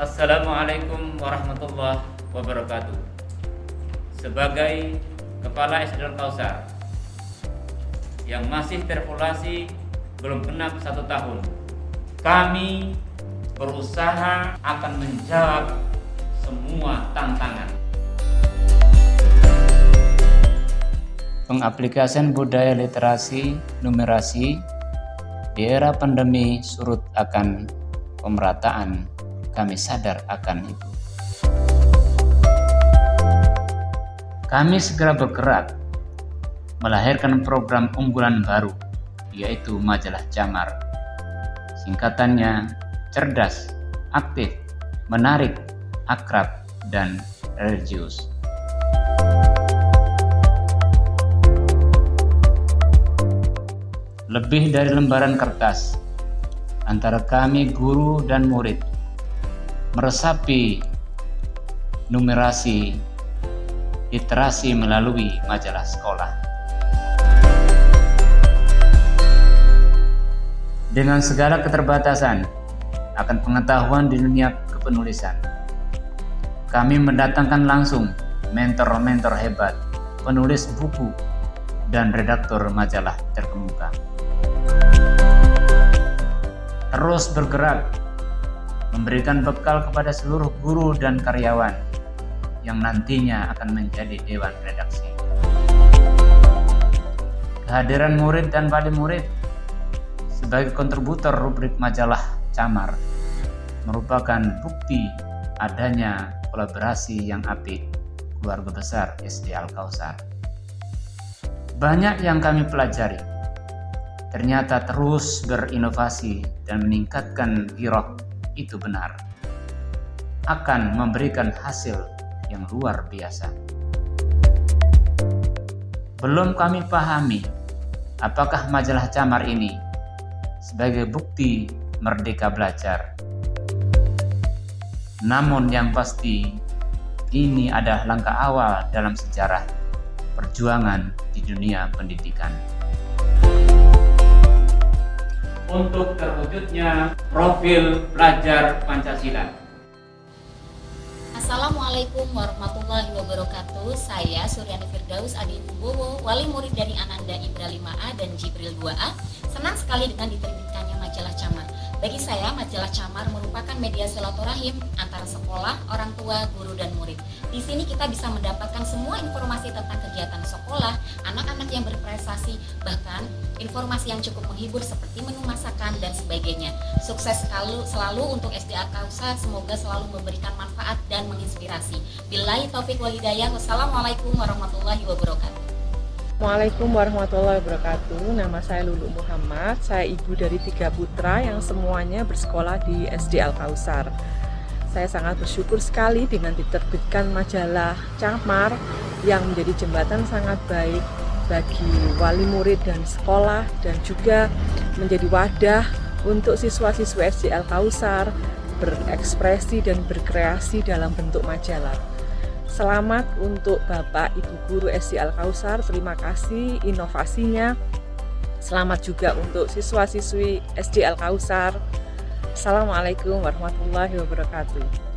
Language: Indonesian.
Assalamualaikum warahmatullahi wabarakatuh. Sebagai Kepala SDN Kausar yang masih terpolasi belum genap satu tahun, kami berusaha akan menjawab semua tantangan. Pengaplikasian budaya literasi numerasi di era pandemi surut akan pemerataan. Kami sadar akan itu. Kami segera bergerak melahirkan program unggulan baru, yaitu majalah Jamar. Singkatannya cerdas, aktif, menarik, akrab, dan religius. Lebih dari lembaran kertas, antara kami guru dan murid, meresapi numerasi literasi melalui majalah sekolah. Dengan segala keterbatasan akan pengetahuan di dunia kepenulisan, kami mendatangkan langsung mentor-mentor hebat, penulis buku, dan redaktur majalah terkemuka terus bergerak, memberikan bekal kepada seluruh guru dan karyawan yang nantinya akan menjadi dewan redaksi. Kehadiran murid dan wali murid sebagai kontributor rubrik majalah Camar merupakan bukti adanya kolaborasi yang apik keluarga besar SD Al-Kausar. Banyak yang kami pelajari ternyata terus berinovasi dan meningkatkan giroh itu benar akan memberikan hasil yang luar biasa. Belum kami pahami apakah majalah camar ini sebagai bukti merdeka belajar. Namun yang pasti ini adalah langkah awal dalam sejarah perjuangan di dunia pendidikan untuk terwujudnya profil pelajar Pancasila. Assalamualaikum warahmatullahi wabarakatuh. Saya Suryani Firdaus Adi Bowo, wali murid dari Ananda Ibra 5A dan Jibril 2A. Senang sekali dengan diterbitkannya majalah Camar. Bagi saya, majalah Camar merupakan media silaturahim antara sekolah, orang tua, guru, dan murid. Di sini kita bisa mendapatkan semua informasi tentang kegiatan sekolah, anak-anak yang berprestasi, bahkan informasi yang cukup menghibur seperti menu masakan dan sebagainya. Sukses selalu, selalu untuk SDA Kausa, semoga selalu memberikan manfaat dan menginspirasi. Bila taufik walidayah, wassalamualaikum warahmatullahi wabarakatuh. Assalamualaikum warahmatullahi wabarakatuh Nama saya Lulu Muhammad Saya ibu dari tiga putra yang semuanya bersekolah di SD Al-Kausar Saya sangat bersyukur sekali dengan diterbitkan majalah Camar Yang menjadi jembatan sangat baik bagi wali murid dan sekolah Dan juga menjadi wadah untuk siswa-siswa SD Al-Kausar Berekspresi dan berkreasi dalam bentuk majalah Selamat untuk Bapak Ibu Guru SD Al-Kausar, terima kasih inovasinya. Selamat juga untuk siswa-siswi SD Al-Kausar. Assalamualaikum warahmatullahi wabarakatuh.